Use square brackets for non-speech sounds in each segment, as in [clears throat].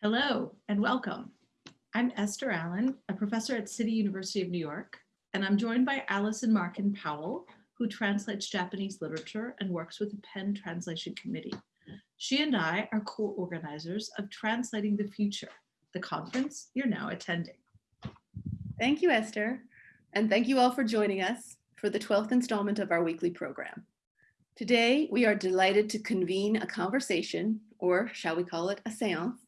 Hello and welcome. I'm Esther Allen, a professor at City University of New York, and I'm joined by Allison Markin Powell, who translates Japanese literature and works with the PEN Translation Committee. She and I are co-organizers of Translating the Future, the conference you're now attending. Thank you, Esther. And thank you all for joining us for the 12th installment of our weekly program. Today, we are delighted to convene a conversation, or shall we call it a seance,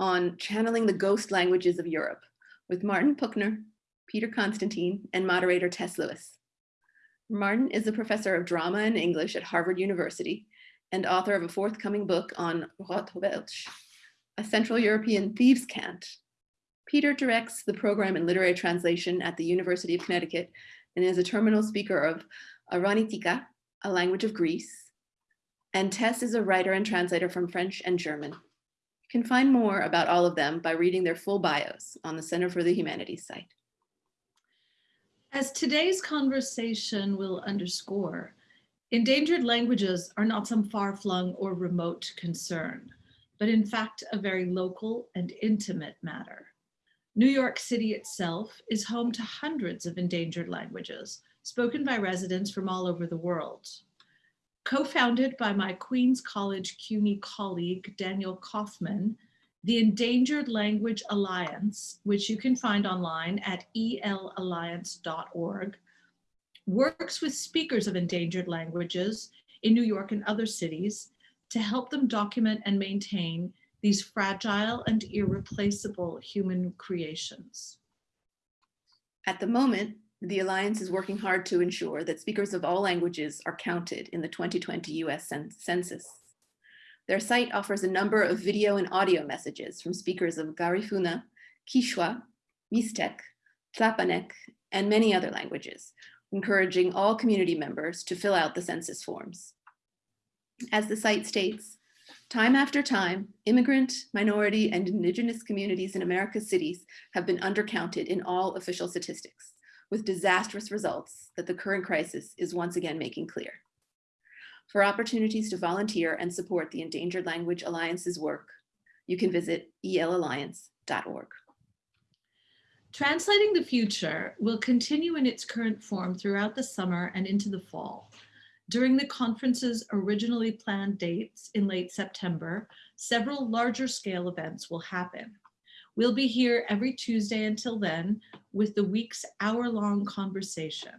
on channeling the ghost languages of Europe with Martin Puchner, Peter Constantine, and moderator Tess Lewis. Martin is a professor of drama and English at Harvard University and author of a forthcoming book on Rotwelsch, a Central European thieves' cant. Peter directs the program in literary translation at the University of Connecticut and is a terminal speaker of Arvanitika, a language of Greece. And Tess is a writer and translator from French and German. Can find more about all of them by reading their full bios on the Center for the Humanities site. As today's conversation will underscore, endangered languages are not some far-flung or remote concern, but in fact a very local and intimate matter. New York City itself is home to hundreds of endangered languages spoken by residents from all over the world. Co-founded by my Queens College CUNY colleague, Daniel Kaufman, the Endangered Language Alliance, which you can find online at elalliance.org, works with speakers of endangered languages in New York and other cities to help them document and maintain these fragile and irreplaceable human creations. At the moment, the Alliance is working hard to ensure that speakers of all languages are counted in the 2020 US Census. Their site offers a number of video and audio messages from speakers of Garifuna, Quichua, Mixtec, Tlapanec, and many other languages, encouraging all community members to fill out the census forms. As the site states, time after time, immigrant, minority, and indigenous communities in America's cities have been undercounted in all official statistics, with disastrous results that the current crisis is once again making clear. For opportunities to volunteer and support the Endangered Language Alliance's work, you can visit elalliance.org. Translating the Future will continue in its current form throughout the summer and into the fall. During the conference's originally planned dates in late September, several larger scale events will happen. We'll be here every Tuesday until then with the week's hour-long conversation.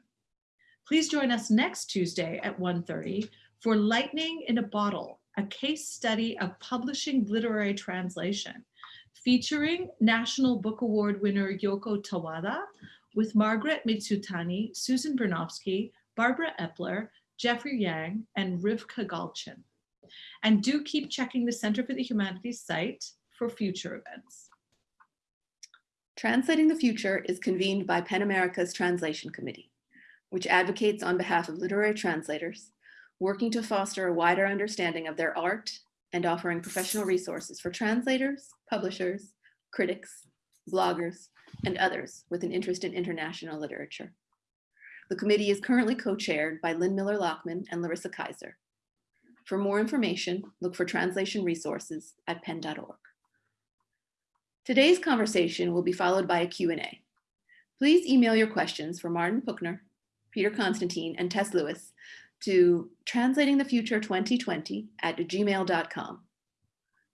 Please join us next Tuesday at 1.30 for Lightning in a Bottle, a case study of publishing literary translation, featuring National Book Award winner Yoko Tawada with Margaret Mitsutani, Susan Bernofsky, Barbara Epler, Jeffrey Yang, and Rivka Galchen. And do keep checking the Center for the Humanities site for future events. Translating the Future is convened by PEN America's Translation Committee, which advocates on behalf of literary translators working to foster a wider understanding of their art and offering professional resources for translators, publishers, critics, bloggers, and others with an interest in international literature. The committee is currently co-chaired by Lynn Miller-Lachmann and Larissa Kyzer. For more information, look for translation resources at pen.org. Today's conversation will be followed by a Q&A. Please email your questions for Martin Puchner, Peter Constantine, and Tess Lewis to translatingthefuture2020 at gmail.com.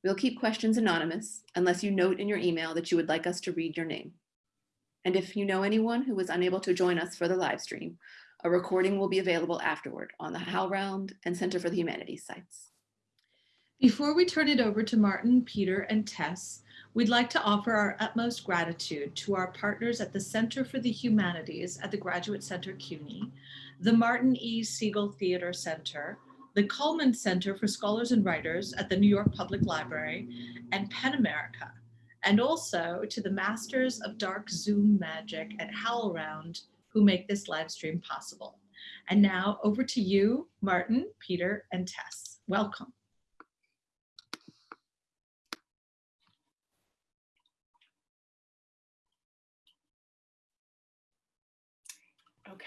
We'll keep questions anonymous unless you note in your email that you would like us to read your name. And if you know anyone who was unable to join us for the live stream, a recording will be available afterward on the HowlRound and Center for the Humanities sites. Before we turn it over to Martin, Peter, and Tess, we'd like to offer our utmost gratitude to our partners at the Center for the Humanities at the Graduate Center CUNY, the Martin E. Segal Theater Center, the Cullman Center for Scholars and Writers at the New York Public Library, and PEN America, and also to the Masters of Dark Zoom Magic at HowlRound who make this live stream possible. And now over to you, Martin, Peter, and Tess. Welcome.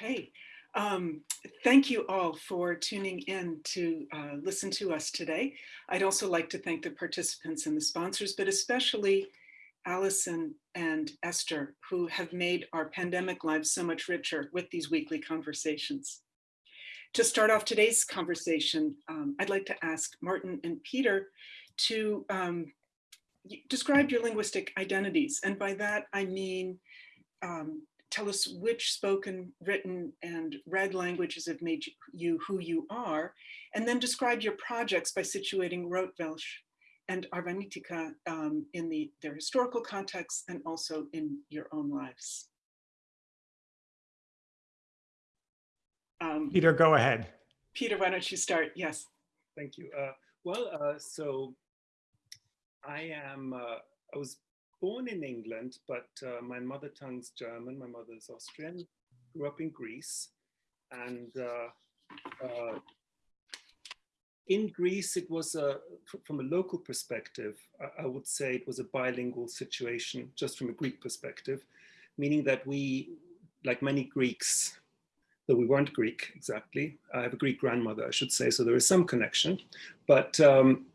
Okay, Um, thank you all for tuning in to uh, listen to us today. I'd also like to thank the participants and the sponsors, but especially Allison and Esther, who have made our pandemic lives so much richer with these weekly conversations. To start off today's conversation, um, I'd like to ask Martin and Peter to um, describe your linguistic identities. And by that, I mean, um, tell us which spoken, written, and read languages have made you who you are, and then describe your projects by situating Rotwelsch and Arvanitika um, in the, their historical context and also in your own lives. Um, Peter, go ahead. Peter, why don't you start? Yes. Thank you. Uh, well, uh, so I am, uh, I was born in England, but uh, my mother tongue's German, my mother's Austrian, grew up in Greece. And uh, uh, in Greece, it was, a, from a local perspective, I, would say it was a bilingual situation, just from a Greek perspective, meaning that we, like many Greeks, though we weren't Greek exactly, I have a Greek grandmother, I should say, so there is some connection, but um,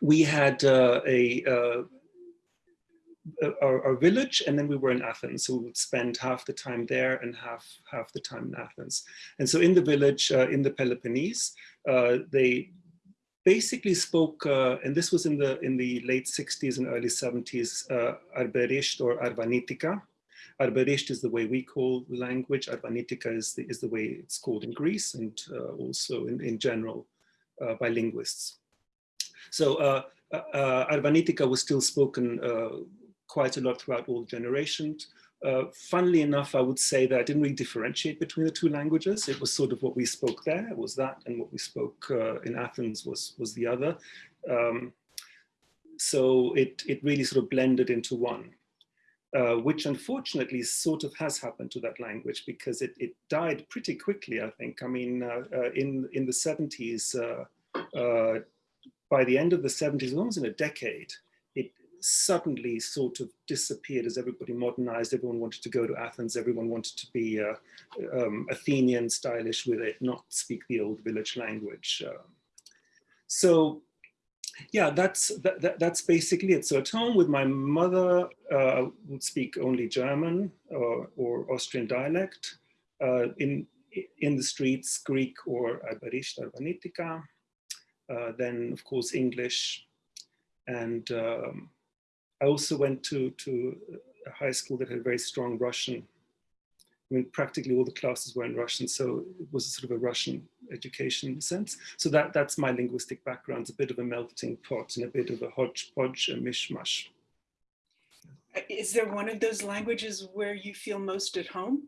we had uh, a, uh, our, our, village and then we were in Athens. So we would spend half the time there and half, half the time in Athens. And so in the village, uh, in the Peloponnese, uh, they basically spoke, uh, and this was in the, in the late 60s and early 70s, uh, Arberisht or Arvanitika. Arberisht is the way we call the language. Arvanitika is the, is the way it's called in Greece and also in, in general by linguists. So uh, uh, Arvanitika was still spoken uh, quite a lot throughout all generations. Uh, funnily enough, I would say that I didn't really differentiate between the two languages. It was sort of what we spoke there was that, and what we spoke uh, in Athens was was the other. Um, so it it really sort of blended into one, uh, which unfortunately sort of has happened to that language because it it died pretty quickly. I think. I mean, in in the 70s by the end of the 70s, almost in a decade, suddenly sort of disappeared as everybody modernized. Everyone wanted to go to Athens. Everyone wanted to be uh, um, Athenian, stylish with it, not speak the old village language. Um, so yeah, that's that, that, that's basically it. So at home with my mother, uh, would speak only German or, or Austrian dialect. Uh, in in the streets, Greek or Arberisht, Arvanitika uh, then of course English. And um, I also went to, to a high school that had very strong Russian. I mean, practically all the classes were in Russian, so it was sort of a Russian education sense. So that, that's my linguistic background, it's a bit of a melting pot and a bit of a hodgepodge, a mishmash. Uh, is there one of those languages where you feel most at home?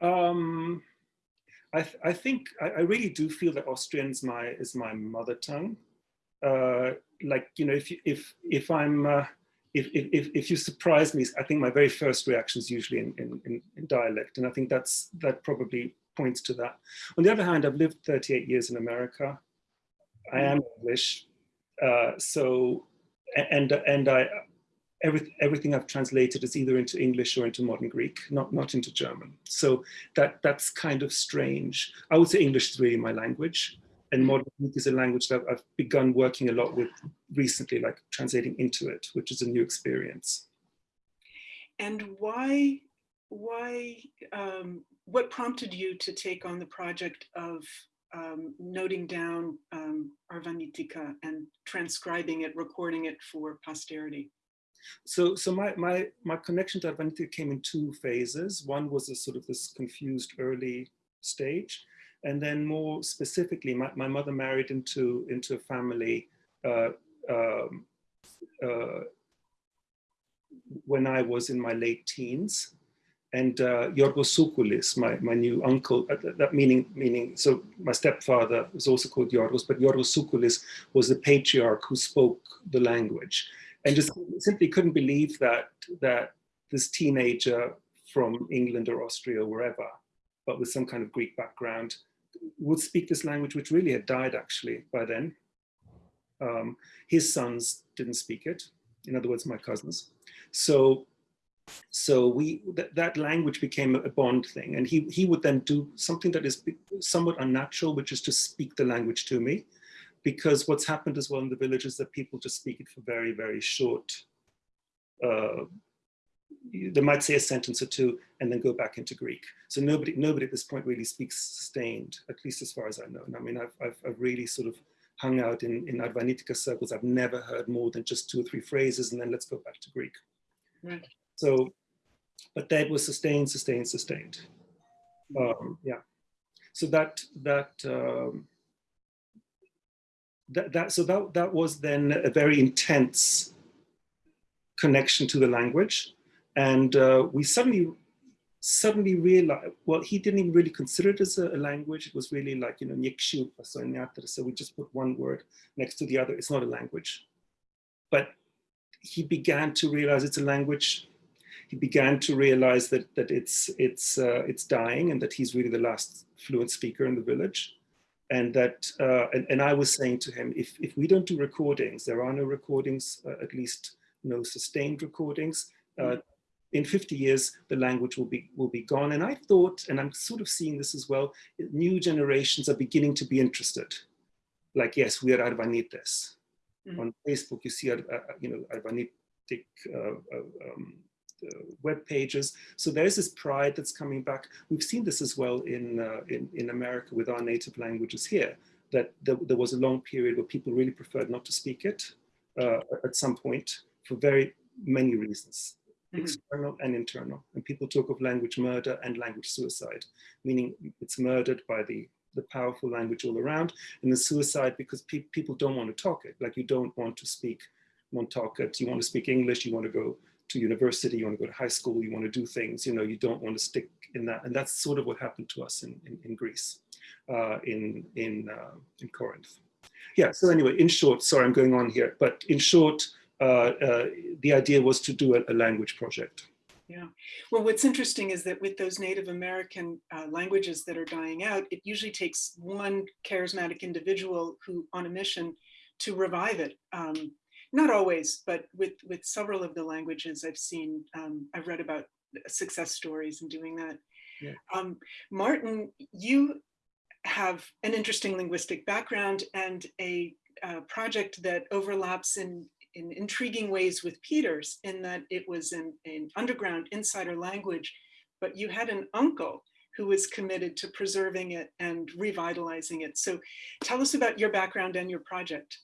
Um, I, th I think I, I, really do feel that Austrian is my is my mother tongue. Uh, like you know, if you, if if I'm uh, if, if if you surprise me, I think my very first reaction is usually in, in, in dialect, and I think that's that probably points to that. On the other hand, I've lived 38 years in America. I am English, uh, so and and I every, everything I've translated is either into English or into modern Greek, not, not into German. So that, that's kind of strange. I would say English is really my language and modern Greek is a language that I've begun working a lot with recently, like translating into it, which is a new experience. And why, why, um, what prompted you to take on the project of um, noting down um, Arvanitika and transcribing it, recording it for posterity? So, so my, my, my connection to Arvanitika came in two phases. One was a sort of this confused early stage. And then more specifically, my, my mother married into, into a family uh, um, uh, when I was in my late teens. And uh, Yorgos Soukulis, my, my new uncle, uh, that meaning, meaning, so my stepfather was also called Yorgos, but Yorgos Soukulis was the patriarch who spoke the language and just simply couldn't believe that that this teenager from England or Austria or wherever, but with some kind of Greek background, would speak this language, which really had died actually by then. Um, his sons didn't speak it, in other words, my cousins. So so we that, that language became a bond thing and he he would then do something that is somewhat unnatural which is to speak the language to me because what's happened as well in the village is that people just speak it for very very short uh, they might say a sentence or two and then go back into Greek. So nobody, nobody at this point really speaks sustained, at least as far as I know. And I mean, I've, I've, I've really sort of hung out in, in Arvanitika circles. I've never heard more than just two or three phrases and then let's go back to Greek. Right. So, but that was sustained, sustained, sustained. Um, yeah. So that, that, um, that, that, so that, that was then a very intense connection to the language. And uh, we suddenly, suddenly realized, well, he didn't even really consider it as a, a language. It was really like, you know, Nyekshu, so we just put one word next to the other. It's not a language. But he began to realize it's a language. He began to realize that, that it's, it's, uh, it's dying and that he's really the last fluent speaker in the village. And that, uh, and, and I was saying to him, if, if we don't do recordings, there are no recordings, uh, at least no sustained recordings, uh, in 50 years, the language will be, will be gone. And I thought, and I'm sort of seeing this as well, new generations are beginning to be interested. Like, yes, we are Arvanites. Mm. On Facebook, you see, uh, you know, Arvanitic uh, uh, um, web pages. So there's this pride that's coming back. We've seen this as well in, uh, in, in America with our native languages here, that there, there, was a long period where people really preferred not to speak it uh, at some point for very many reasons external and internal. And people talk of language murder and language suicide, meaning it's murdered by the, the powerful language all around, and the suicide because pe people don't want to talk it. Like you don't want to speak Montaukett, you want to speak English, you want to go to university, you want to go to high school, you want to do things, you know, you don't want to stick in that. And that's sort of what happened to us in, in, in Greece, uh, in, in, uh, in Corinth. Yeah, so anyway, in short, sorry, I'm going on here, but in short, the idea was to do a, a, language project. Yeah. Well, what's interesting is that with those Native American uh, languages that are dying out, it usually takes one charismatic individual who on a mission to revive it. Um, not always, but with, with several of the languages I've seen, um, I've read about success stories in doing that. Yeah. Um, Martin, you have an interesting linguistic background and a uh, project that overlaps in in intriguing ways with Peter's in that it was an, an underground insider language, but you had an uncle who was committed to preserving it and revitalizing it. So tell us about your background and your project.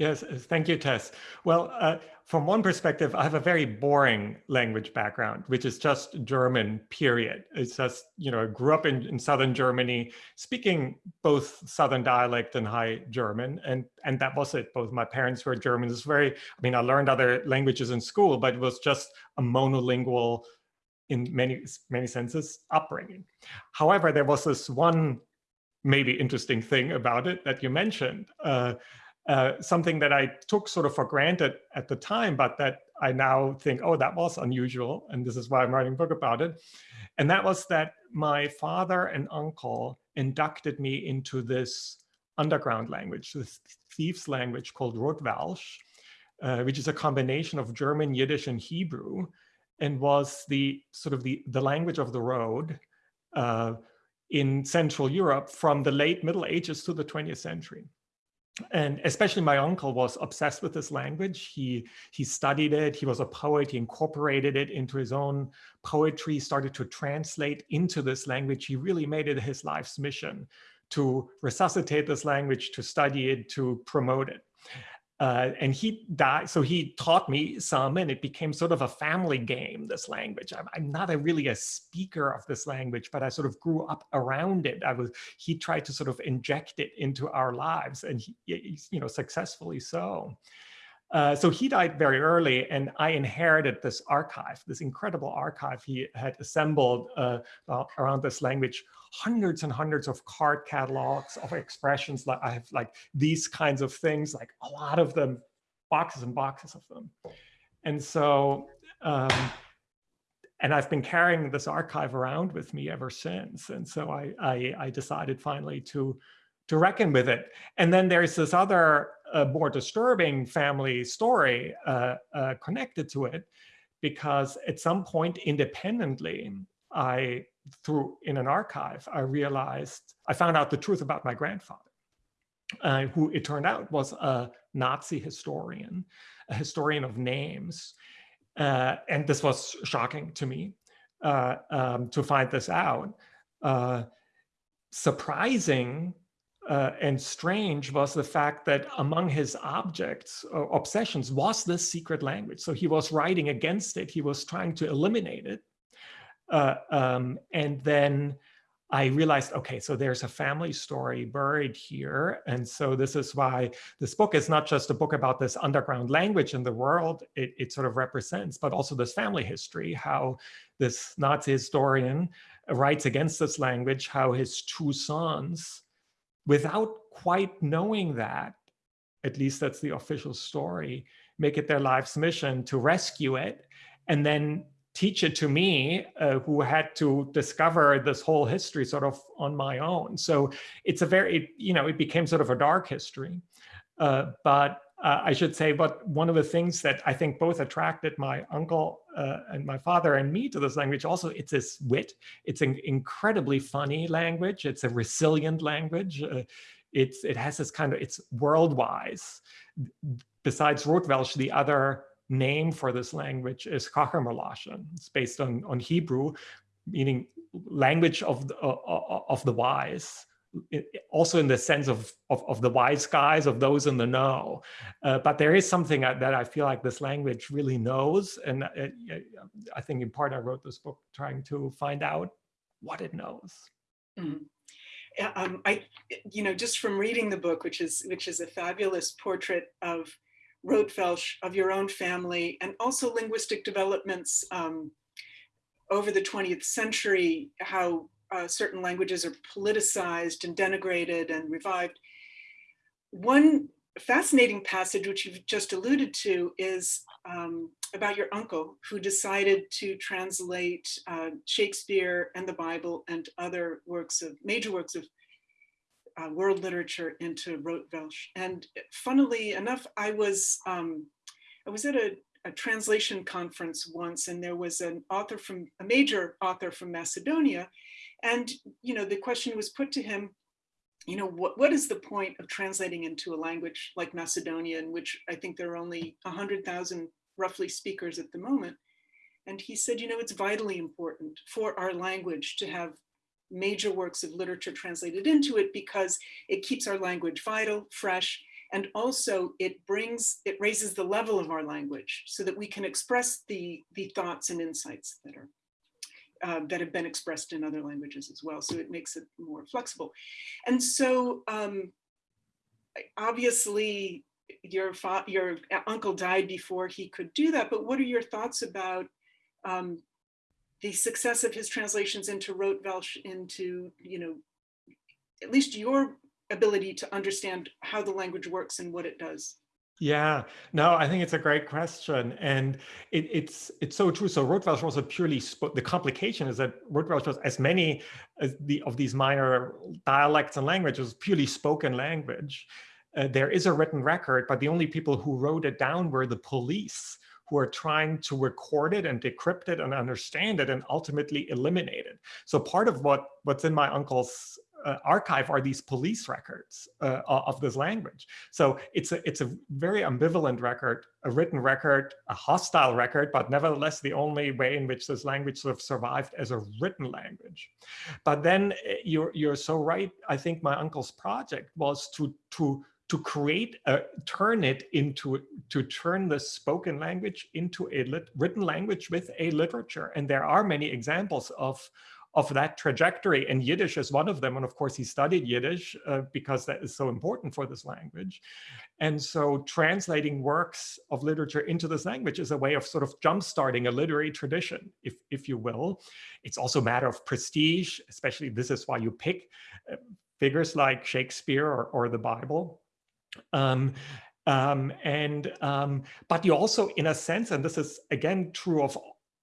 Yes, uh, thank you, Tess. Well, uh, from one perspective, I have a very boring language background, which is just German, period. It's just, you know, I grew up in, in Southern Germany, speaking both Southern dialect and High German, and, and that was it. Both my parents were German. It's very, I mean, I learned other languages in school, but it was just a monolingual, in many, many senses, upbringing. However, there was this one maybe interesting thing about it that you mentioned. Uh, uh, something that I took sort of for granted at the time, but that I now think, oh, that was unusual. And this is why I'm writing a book about it. And that was that my father and uncle inducted me into this underground language, this thieves language called Rotwelsch, uh, which is a combination of German, Yiddish, and Hebrew, and was the sort of the, the language of the road uh, in Central Europe from the late Middle Ages to the 20th century and especially my uncle was obsessed with this language. He, he studied it, he was a poet, he incorporated it into his own poetry, started to translate into this language. He really made it his life's mission to resuscitate this language, to study it, to promote it. Uh, and he died, so he taught me some and it became sort of a family game, this language. I'm, I'm, not a really a speaker of this language, but I sort of grew up around it. I was, he tried to sort of inject it into our lives and he, you know, successfully so. Uh, so he died very early and I inherited this archive, this incredible archive he had assembled uh, around this language, hundreds and hundreds of card catalogs of expressions. Like I have like these kinds of things, like a lot of them, boxes and boxes of them. And so, um, and I've been carrying this archive around with me ever since. And so I, I, I decided finally to, to reckon with it. And then there's this other a more disturbing family story uh, uh, connected to it, because at some point independently, I, through in an archive, I realized, I found out the truth about my grandfather, uh, who it turned out was a Nazi historian, a historian of names. Uh, and this was shocking to me uh, um, to find this out. Uh, surprising uh, and strange was the fact that among his objects or obsessions was this secret language. So he was writing against it. He was trying to eliminate it. Uh, um, and then I realized, okay, so there's a family story buried here. And so this is why this book is not just a book about this underground language in the world it, it sort of represents, but also this family history, how this Nazi historian writes against this language, how his two sons, without quite knowing that, at least that's the official story, make it their life's mission to rescue it and then teach it to me, uh, who had to discover this whole history sort of on my own. So it's a very, you know, it became sort of a dark history. Uh, but uh, I should say, but one of the things that I think both attracted my uncle uh, and my father and me to this language also, it's this wit. It's an incredibly funny language. It's a resilient language. Uh, it's, it has this kind of, it's world-wise. Besides Rotwelsch, the other name for this language is Kachermalashan. It's based on, on Hebrew, meaning language of the, of the wise also in the sense of, of, of, the wise guys, of those in the know. Uh, but there is something that I feel like this language really knows. And it, I think in part I wrote this book trying to find out what it knows. Mm. Um, I, you know, just from reading the book, which is which is a fabulous portrait of Rotwelsch, of your own family, and also linguistic developments um, over the 20th century, how uh, certain languages are politicized and denigrated and revived. One fascinating passage, which you've just alluded to, is um, about your uncle who decided to translate uh, Shakespeare and the Bible and other works of, major works of uh, world literature into Rotwelsch. And funnily enough, I was, um, I was at a, a translation conference once and there was an author from, a major author from Macedonia and, you know, the question was put to him, you know, what, what is the point of translating into a language like Macedonian, which I think there are only 100,000 roughly speakers at the moment. And he said, you know, it's vitally important for our language to have major works of literature translated into it because it keeps our language vital, fresh, and also it brings, it raises the level of our language so that we can express the, the thoughts and insights that are uh, that have been expressed in other languages as well. So it makes it more flexible. And so um, obviously your, your uncle died before he could do that, but what are your thoughts about um, the success of his translations into Rotwelsch into, you know, at least your ability to understand how the language works and what it does? Yeah, no, I think it's a great question, and it, it's it's so true. So Rotwelsch was a purely the complication is that Rotwelsch was as many as the of these minor dialects and languages purely spoken language. Uh, there is a written record, but the only people who wrote it down were the police who are trying to record it and decrypt it and understand it and ultimately eliminate it. So part of what what's in my uncle's uh, archive are these police records uh, of this language. So it's a, it's a very ambivalent record, a written record, a hostile record, but nevertheless the only way in which this language sort of survived as a written language. But then uh, you're, you're so right. I think my uncle's project was to, to, to create, a, turn it into, to turn the spoken language into a lit, written language with a literature. And there are many examples of, of that trajectory and Yiddish is one of them. And of course he studied Yiddish uh, because that is so important for this language. And so translating works of literature into this language is a way of sort of jumpstarting a literary tradition, if, if you will. It's also a matter of prestige, especially this is why you pick uh, figures like Shakespeare or, or the Bible. Um, um, and um, but you also, in a sense, and this is again true of,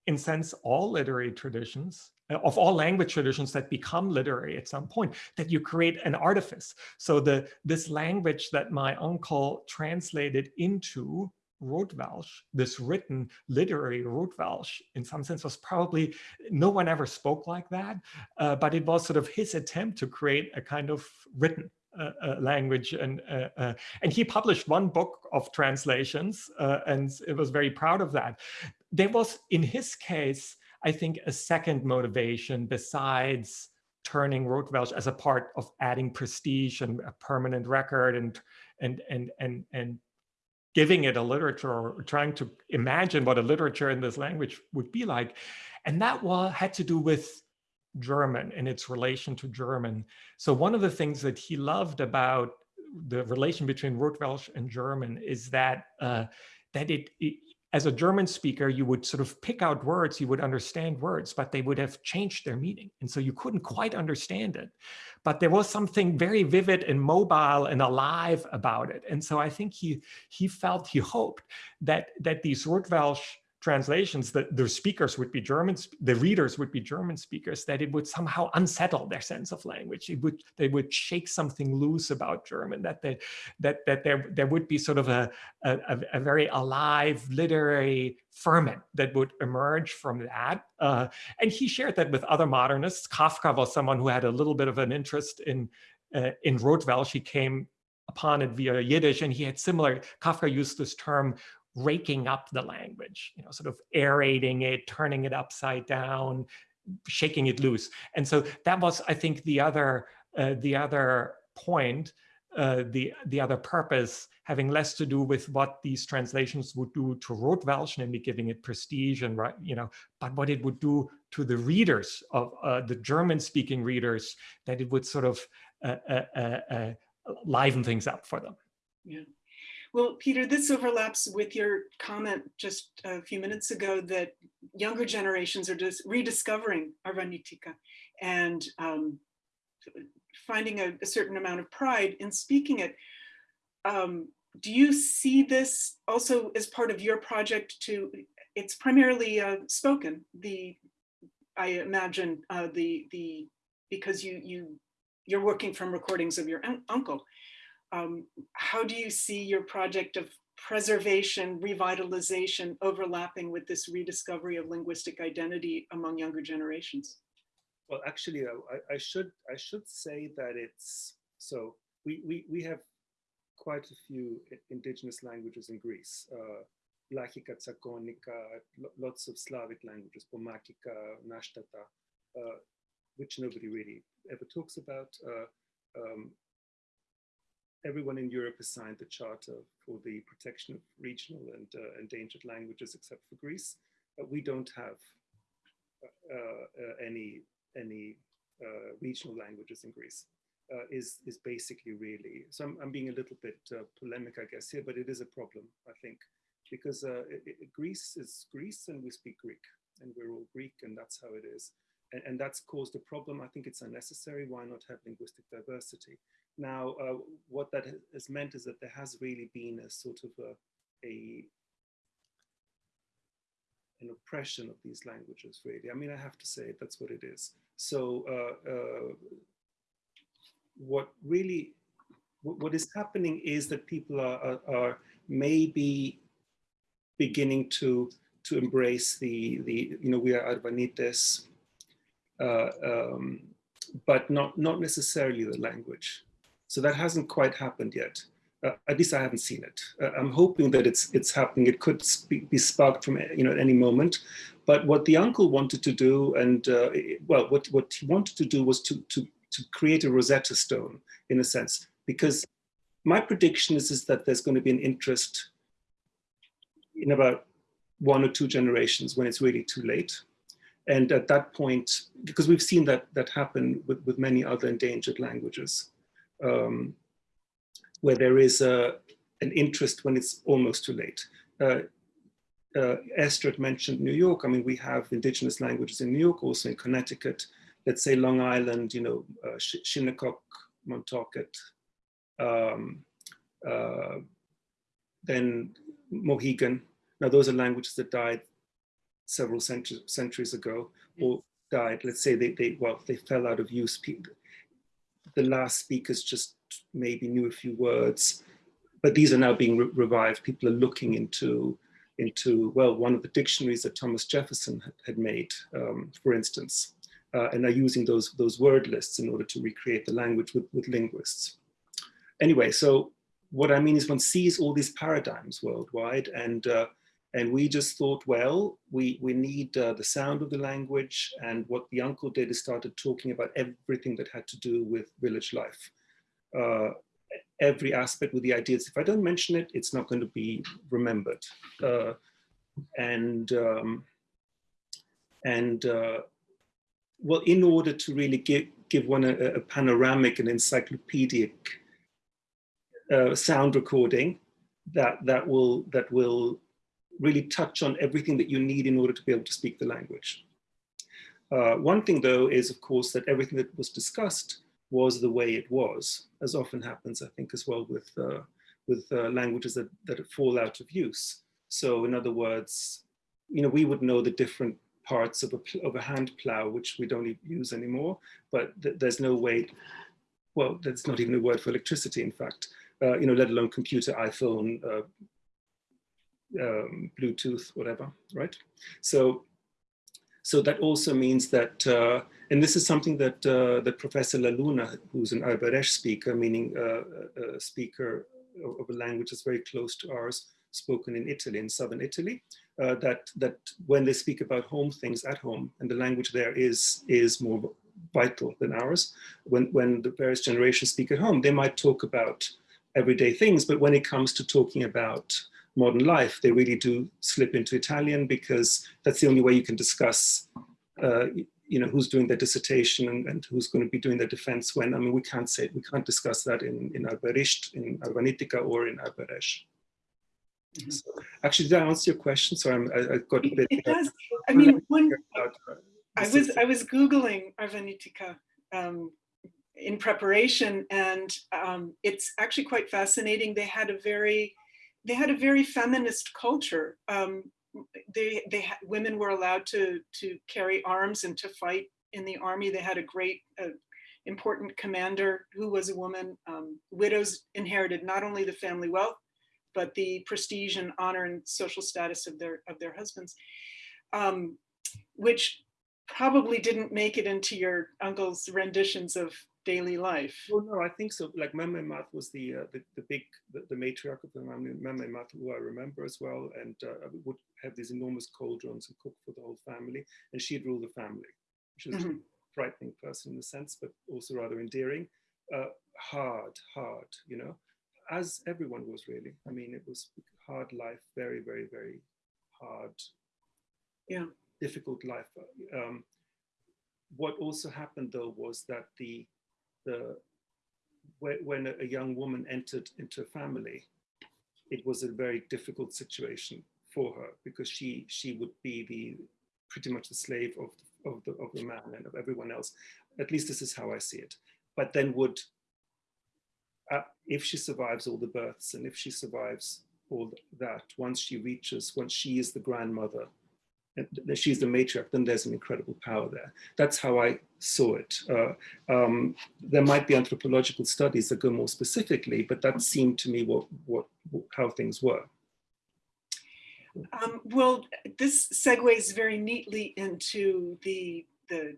in sense, all literary traditions, of all language traditions that become literary at some point, that you create an artifice. So the this language that my uncle translated into Rotwelsch, this written literary Rotwelsch, in some sense was probably, no one ever spoke like that, uh, but it was sort of his attempt to create a kind of written uh, uh, language and uh, uh, and he published one book of translations uh, and it was very proud of that there was in his case i think a second motivation besides turning Rotwelsch as a part of adding prestige and a permanent record and and and and and giving it a literature or trying to imagine what a literature in this language would be like and that was had to do with German and its relation to German. So one of the things that he loved about the relation between Rotwelsch and German is that uh, that it, it, as a German speaker, you would sort of pick out words, you would understand words, but they would have changed their meaning. And so you couldn't quite understand it. But there was something very vivid and mobile and alive about it. And so I think he he felt, he hoped that that these Rotwelsch translations that the speakers would be German, the readers would be German speakers, that it would somehow unsettle their sense of language. It would they would shake something loose about German, that they, that that there there would be sort of a, a, a very alive literary ferment that would emerge from that. Uh, and he shared that with other modernists. Kafka was someone who had a little bit of an interest in uh, in Rotwelsch. She came upon it via Yiddish, and he had similar. Kafka used this term raking up the language, you know, sort of aerating it, turning it upside down, shaking it loose. And so that was, I think, the other uh, the other point, uh, the the other purpose, having less to do with what these translations would do to Rotwelsch, namely giving it prestige and right, you know, but what it would do to the readers of uh, the German-speaking readers, that it would sort of uh, uh, uh, liven things up for them. Yeah. Well, Peter, this overlaps with your comment just a few minutes ago that younger generations are just rediscovering Arvanitika and um, finding a, a, certain amount of pride in speaking it. Um, do you see this also as part of your project to, it's primarily uh, spoken, the, I imagine uh, the, the, because you, you, you're working from recordings of your un uncle um, how do you see your project of preservation, revitalization overlapping with this rediscovery of linguistic identity among younger generations? Well, actually, I, I should I should say that it's so we we we have quite a few indigenous languages in Greece. Uh, Tsakonica, lots of Slavic languages, Pomakica, Nashtata, uh, which nobody really ever talks about. Uh, um, everyone in Europe has signed the Charter for the protection of regional and uh, endangered languages except for Greece. But we don't have uh, uh, any, any uh, regional languages in Greece. Uh, is, is basically really, so I'm, I'm being a little bit polemic, I guess, here, but it is a problem, I think, because it, it, Greece is Greece and we speak Greek and we're all Greek and that's how it is. And, and, that's caused a problem. I think it's unnecessary. Why not have linguistic diversity? Now, uh, what that has meant is that there has really been a sort of a, a an oppression of these languages, really. I mean, I have to say that's what it is. So uh, uh, what really, what is happening is that people are, are, are, maybe beginning to to embrace the, the you know, we are Arvanites, uh, um, but not, not necessarily the language. So that hasn't quite happened yet. Uh, at least I haven't seen it. Uh, I'm hoping that it's it's happening. It could be sparked from you know at any moment. But what the uncle wanted to do, and uh, well, what what he wanted to do was to to to create a Rosetta Stone in a sense, because my prediction is is that there's going to be an interest in about one or two generations when it's really too late. And at that point, because we've seen that that happen with, with many other endangered languages um, where there is a, an interest when it's almost too late. Uh, uh, Esther mentioned New York. I mean, we have indigenous languages in New York, also in Connecticut. Let's say Long Island, you know, uh, Shinnecock, Montaukett, um, uh, then Mohegan. Now, those are languages that died several centuries, centuries ago, or died. Let's say they, they well, they fell out of use the last speakers just maybe knew a few words. but these are now being re revived. People are looking into, into well, one of the dictionaries that Thomas Jefferson had, had made, um, for instance, uh, and are using those, those word lists in order to recreate the language with, with linguists. Anyway, so what I mean is one sees all these paradigms worldwide and uh, and we just thought, well, we, we need uh, the sound of the language. And what the uncle did is started talking about everything that had to do with village life. Uh, every aspect with the ideas. If I don't mention it, it's not going to be remembered. Uh, and um, and uh, well, in order to really give, give one a, a panoramic and encyclopedic uh, sound recording that, that, will, that will really touch on everything that you need in order to be able to speak the language. Uh, one thing though is of course that everything that was discussed was the way it was, as often happens I think as well with, uh, with uh, languages that, that fall out of use. So in other words, you know, we would know the different parts of a, of a hand plow, which we don't use anymore, but th there's no way, well, there's not even a word for electricity, in fact, uh, you know, let alone computer, iPhone, uh, um, Bluetooth, whatever, right? So, so that also means that, uh, and this is something that uh, that Professor La Luna, who's an Albaresh speaker, meaning uh, a speaker of a language that's very close to ours, spoken in Italy, in southern Italy, uh, that that when they speak about home things at home, and the language there is is more vital than ours. When when the various generations speak at home, they might talk about everyday things, but when it comes to talking about modern life, they really do slip into Italian because that's the only way you can discuss, uh, you know, who's doing their dissertation and, and, who's going to be doing their defense when. I mean, we can't say, we can't discuss that in, in Arberisht, in Arvanitika, or in Alberesh. Mm -hmm. so, actually, did I answer your question? So I'm, I, I got a bit. It, does. I mean, one, I was I was googling Arvanitika um, in preparation, and um, it's actually quite fascinating. They had a very they had a very feminist culture. Um, they, they women were allowed to, to carry arms and to fight in the army. They had a great, uh, important commander who was a woman. Um, widows inherited not only the family wealth, but the prestige and honor and social status of their, of their husbands, um, which probably didn't make it into your uncle's renditions of daily life? Well, no, I think so. Like Meme Math was the, uh, the, the big the, the, matriarch of the Meme Math, who I remember as well, and uh, would have these enormous cauldrons and cook for the whole family, and she'd rule the family, which is mm -hmm. a frightening person in a sense, but also rather endearing. Uh, hard, hard, you know, as everyone was really. I mean, it was hard life, very, very, very hard. Yeah, difficult life. Um, what also happened though was that the the when a young woman entered into a family, it was a very difficult situation for her because she she would be the pretty much the slave of of the of the man and of everyone else. At least this is how I see it. But then would uh, if she survives all the births and if she survives all that, once she reaches, once she is the grandmother she's the matriarch, then there's an incredible power there. That's how I saw it. Uh, um, there might be anthropological studies that go more specifically, but that seemed to me what, what, how things were. Um, well, this segues very neatly into the, the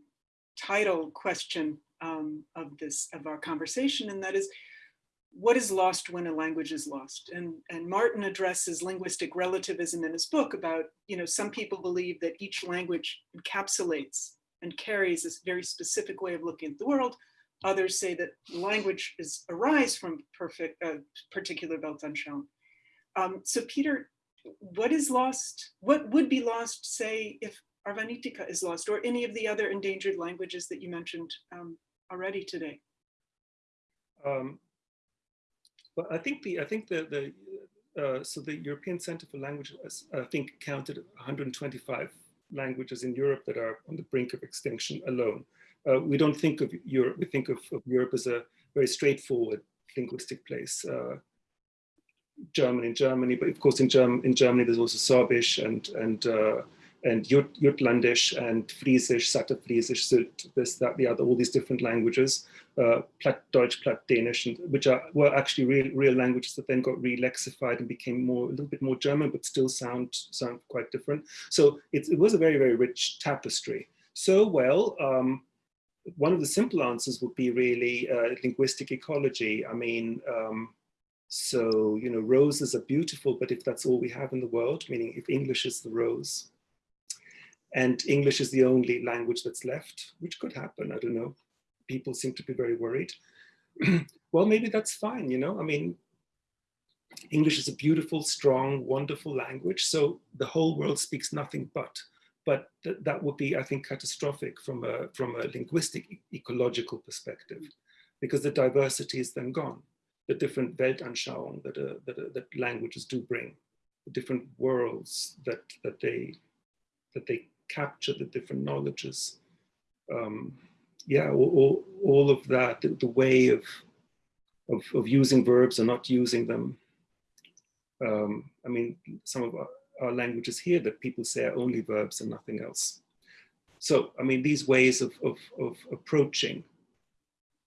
title question um, of this of our conversation, and that is, what is lost when a language is lost? And, and Martin addresses linguistic relativism in his book about, you know, some people believe that each language encapsulates and carries this very specific way of looking at the world. Others say that language is arise from perfect, uh, particular Weltanschauung. Um, so Peter, what is lost? What would be lost, say, if Arvanitika is lost or any of the other endangered languages that you mentioned um, already today? Um, but I think the I think the the uh, so the European Center for Languages I think counted 125 languages in Europe that are on the brink of extinction alone. Uh, we don't think of Europe. We think of, of, Europe as a very straightforward linguistic place. Uh, German in Germany, but of course in, Germ in Germany there's also Sorbisch and and uh, and Jut Jutlandisch and Friesisch, Saterfriesisch, Sylt, this, that, the other, all these different languages. Uh, Platt, Deutsch, Platt, Danish, and, which are were actually real, real languages that then got re-lexified and became more a little bit more German, but still sound sound quite different. So it, it was a very very rich tapestry. So well, um, one of the simple answers would be really uh, linguistic ecology. I mean, um, so you know, roses are beautiful, but if that's all we have in the world, meaning if English is the rose, and English is the only language that's left, which could happen, I don't know. People seem to be very worried. [clears throat] well, maybe that's fine, you know, I mean, English is a beautiful, strong, wonderful language. So the whole world speaks nothing but. But th that would be, I think, catastrophic from a, from a linguistic ecological perspective, because the diversity is then gone. The different Weltanschauung that, uh, that, uh, that languages do bring, the different worlds that, that, they, that they capture, the different knowledges. Um, yeah, all, all, of that, the, the way of, of, of using verbs and not using them, um, I mean, some of our, our, languages here that people say are only verbs and nothing else. So, I mean, these ways of, of, of approaching,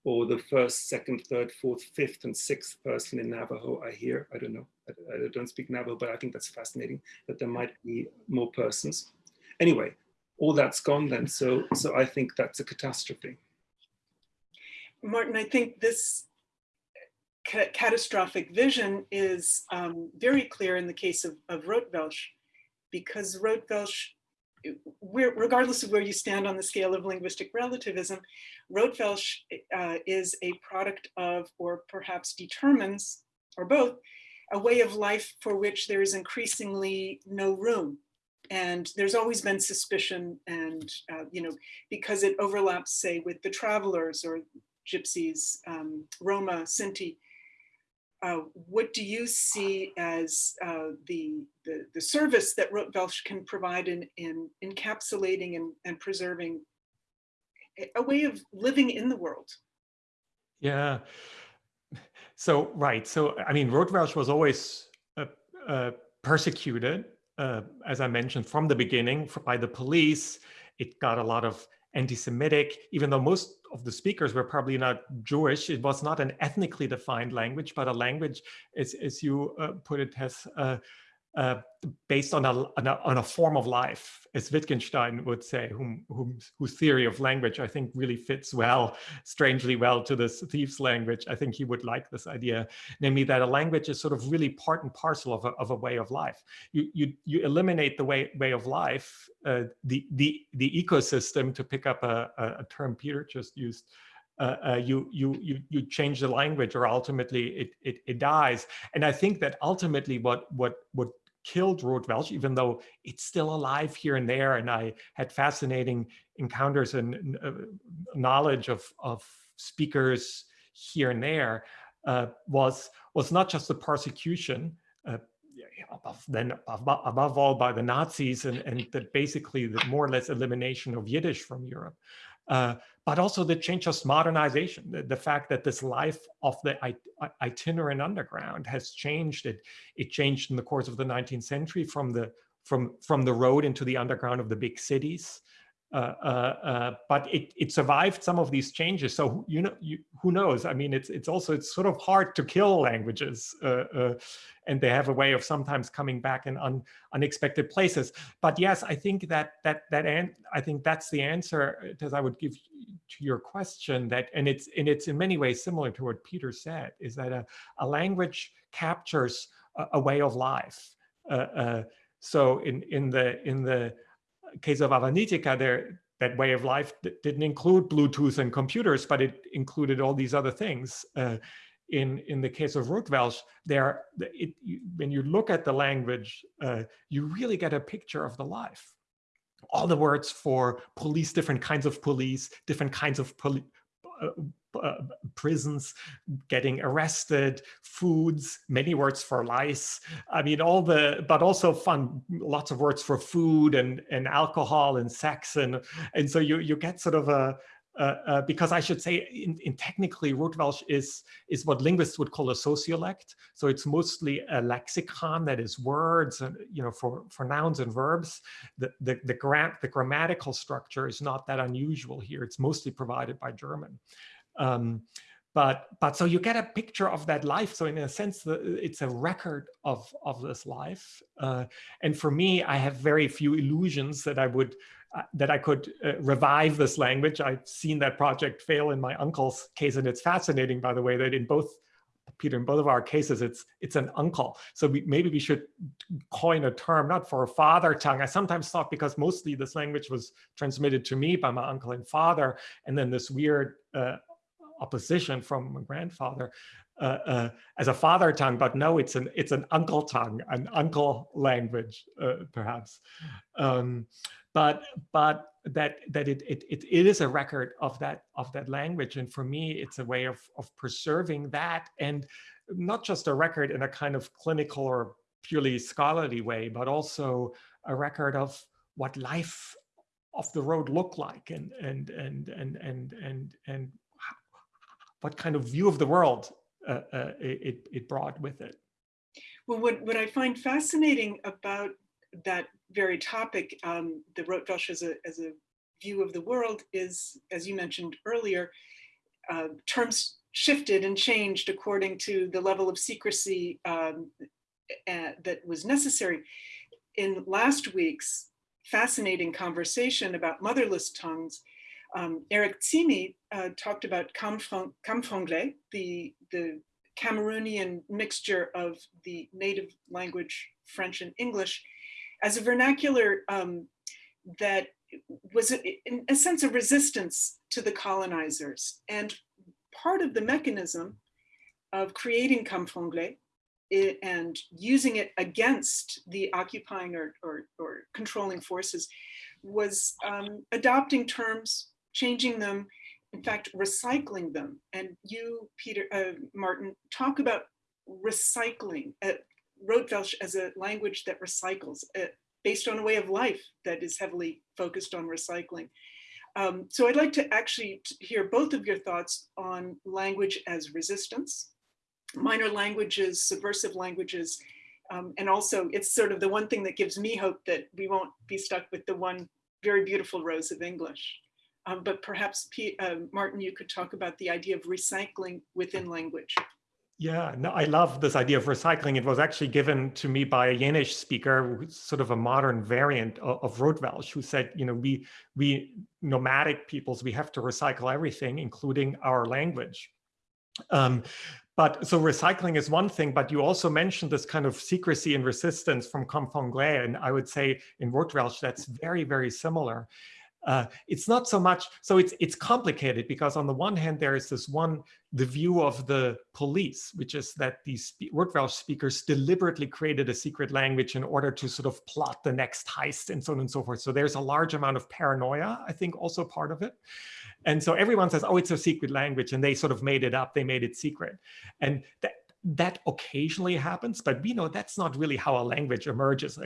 or the first, second, third, fourth, fifth, and sixth person in Navajo, I hear, I don't know, I, I don't speak Navajo, but I think that's fascinating that there might be more persons. Anyway, all that's gone then, so, so I think that's a catastrophe. Martin, I think this ca catastrophic vision is um, very clear in the case of, of Rotwelsch, because Rotwelsch, regardless of where you stand on the scale of linguistic relativism, Rotwelsch uh, is a product of, or perhaps determines, or both, a way of life for which there is increasingly no room. And there's always been suspicion and, uh, you know, because it overlaps, say, with the travelers or gypsies, um, Roma, Sinti, uh, what do you see as uh, the, the, the service that Rotwelsch can provide in, in encapsulating and, and preserving a way of living in the world? Yeah. So right. So I mean, Rotwelsch was always uh, uh, persecuted, uh, as I mentioned from the beginning, by the police. It got a lot of anti-Semitic, even though most of the speakers were probably not Jewish. It was not an ethnically defined language, but a language, as, as you uh, put it, has uh, uh, based on a, on a, on a form of life, as Wittgenstein would say, whom, whom, whose theory of language I think really fits well, strangely well to this thief's language. I think he would like this idea, namely that a language is sort of really part and parcel of a, of a way of life. You, you, you eliminate the way, way of life, uh, the, the, the ecosystem, to pick up a, a term Peter just used, uh, uh, you you you you change the language or ultimately it, it it dies and i think that ultimately what what what killed Rotwelsch, even though it's still alive here and there. And I had fascinating encounters and uh, knowledge of, of speakers here and there, uh, was, was not just the persecution, uh, above, then above, above, all by the Nazis and, and that basically the more or less elimination of Yiddish from Europe, uh, but also the change of modernization, the, the, fact that this life of the itinerant underground has changed. It, it changed in the course of the 19th century from the, from, from the road into the underground of the big cities. Uh, uh, uh, but it, it survived some of these changes. So you know, you, who knows? I mean, it's it's also it's sort of hard to kill languages, uh, uh, and they have a way of sometimes coming back in un, unexpected places. But yes, I think that that that and I think that's the answer as I would give to your question. That and it's and it's in many ways similar to what Peter said. Is that a, a language captures a, a way of life. Uh, so in in the in the case of Arvanitika, there that way of life didn't include Bluetooth and computers, but it included all these other things. Uh, in in the case of Rotwelsch, there it, you, when you look at the language, uh, you really get a picture of the life. All the words for police, different kinds of police, different kinds of poli uh, uh, prisons, getting arrested, foods, many words for lice. I mean, all the, but also fun, lots of words for food and, and alcohol and sex. And, and so you, you get sort of a, uh, uh, because I should say, in, in technically, Rotwelsch is is what linguists would call a sociolect. So it's mostly a lexicon that is words, and you know, for for nouns and verbs. The the the, gra the grammatical structure is not that unusual here. It's mostly provided by German. Um, but but so you get a picture of that life. So in a sense, it's a record of of this life. Uh, and for me, I have very few illusions that I would uh, that I could uh, revive this language. I've seen that project fail in my uncle's case, and it's fascinating, by the way, that in both Peter, in both of our cases, it's it's an uncle. So we, maybe we should coin a term, not for a father tongue. I sometimes thought because mostly this language was transmitted to me by my uncle and father, and then this weird uh, opposition from my grandfather uh, uh, as a father tongue, but no, it's an it's an uncle tongue, an uncle language, uh, perhaps. Um, but but that that it, it it it is a record of that of that language, and for me, it's a way of of preserving that, and not just a record in a kind of clinical or purely scholarly way, but also a record of what life off the road looked like, and and and and and and and what kind of view of the world uh, uh, it, it brought with it. Well, what, what I find fascinating about that very topic, um, the Rotwelsch as a, as a view of the world is, as you mentioned earlier, uh, terms shifted and changed according to the level of secrecy um, that was necessary. In last week's fascinating conversation about motherless tongues, um, Eric Tsimi uh, talked about Camfranglais, the, the Cameroonian mixture of the native language French and English, as a vernacular um, that was in a sense of resistance to the colonizers. And part of the mechanism of creating Camfranglais and using it against the occupying or, or, or controlling forces was um, adopting terms changing them, in fact, recycling them. And you, Peter, uh, Martin, talk about recycling, uh, Rotwelsch as a language that recycles, uh, based on a way of life that is heavily focused on recycling. Um, so I'd like to actually hear both of your thoughts on language as resistance, minor languages, subversive languages, um, and also it's sort of the one thing that gives me hope that we won't be stuck with the one very beautiful rose of English. Um, but perhaps, P uh, Martin, you could talk about the idea of recycling within language. Yeah, no, I love this idea of recycling. It was actually given to me by a Yenish speaker, sort of a modern variant of, of Rotwelsch, who said, you know, we we nomadic peoples, we have to recycle everything, including our language. Um, but so recycling is one thing, but you also mentioned this kind of secrecy and resistance from Camfranglais, and I would say in Rotwelsch that's very, very similar. Uh, it's not so much, so it's it's complicated because on the one hand, there is this one, the view of the police, which is that these Rotwelsch speakers deliberately created a secret language in order to sort of plot the next heist and so on and so forth. So there's a large amount of paranoia, I think also part of it. And so everyone says, oh, it's a secret language. And they sort of made it up, they made it secret. And that, that occasionally happens, but we know that's not really how a language emerges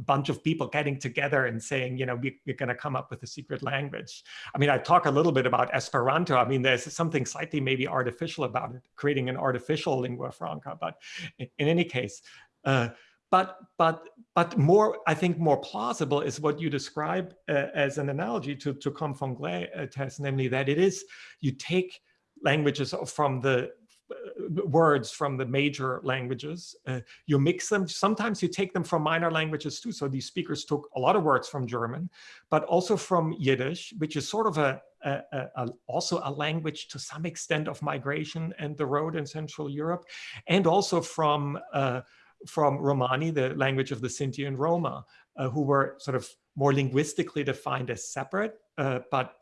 bunch of people getting together and saying, you know, we, are going to come up with a secret language. I mean, I talk a little bit about Esperanto. I mean, there's something slightly maybe artificial about it, creating an artificial lingua franca. But in, any case, uh, but but but more, I think, more plausible is what you describe uh, as an analogy to to Camfranglais uh, test, namely that it is you take languages from the words from the major languages. Uh, you mix them. Sometimes you take them from minor languages too. So these speakers took a lot of words from German, but also from Yiddish, which is sort of a, a, a, also a language to some extent of migration and the road in Central Europe, and also from uh, from Romani, the language of the Sinti and Roma, uh, who were sort of more linguistically defined as separate, uh, but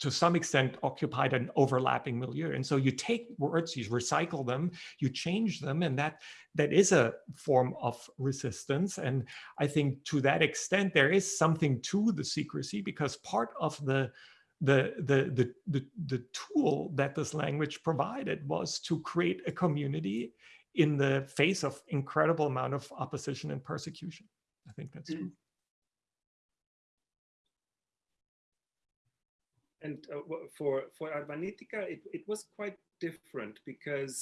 to some extent occupied an overlapping milieu. And so you take words, you recycle them, you change them, and that that is a form of resistance. And I think to that extent, there is something to the secrecy because part of the the, the, the, the, the tool that this language provided was to create a community in the face of incredible amount of opposition and persecution. I think that's true. And uh, for for Arvanitika, it, it was quite different because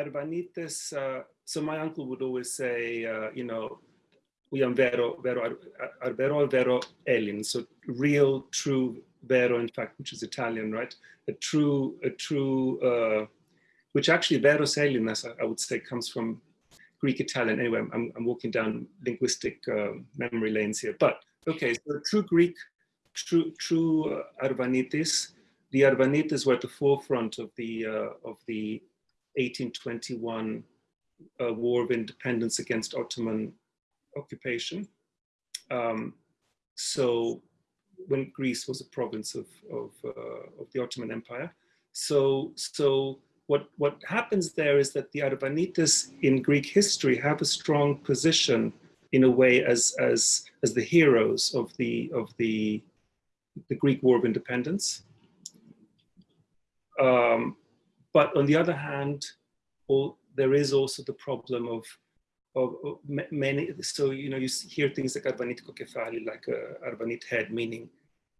Arvanites. Uh, so my uncle would always say, uh, you know, we are vero vero ar vero vero elin. So real, true, vero, in fact, which is Italian, right? A true, a true, uh, which actually veroseliness, I, I would say, comes from Greek Italian. Anyway, I'm, I'm walking down linguistic uh, memory lanes here. But okay, so true Greek, true, true uh, Arvanitis. The Arvanites were at the forefront of the uh, of the 1821 uh, War of Independence against Ottoman occupation. Um, so when Greece was a province of, of, uh, of the Ottoman Empire. So, so what, what happens there is that the Arvanites in Greek history have a strong position in a way as, as, as the heroes of the, of the, the Greek War of Independence. Um, but on the other hand, all, there is also the problem of, of, many, so, you know, you hear things like Arvanitico Kefali, like Arvanite head, meaning